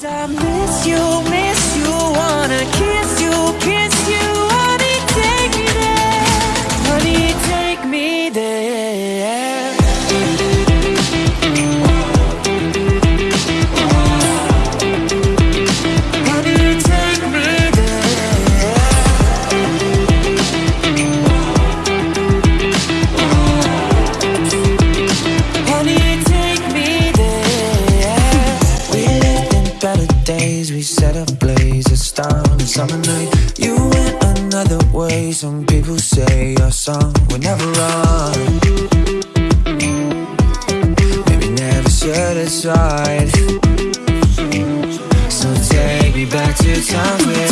Cause I miss you, days. We set a blaze, a star a summer night. You went another way. Some people say our song will never run. Maybe never should have tried. So take me back to times when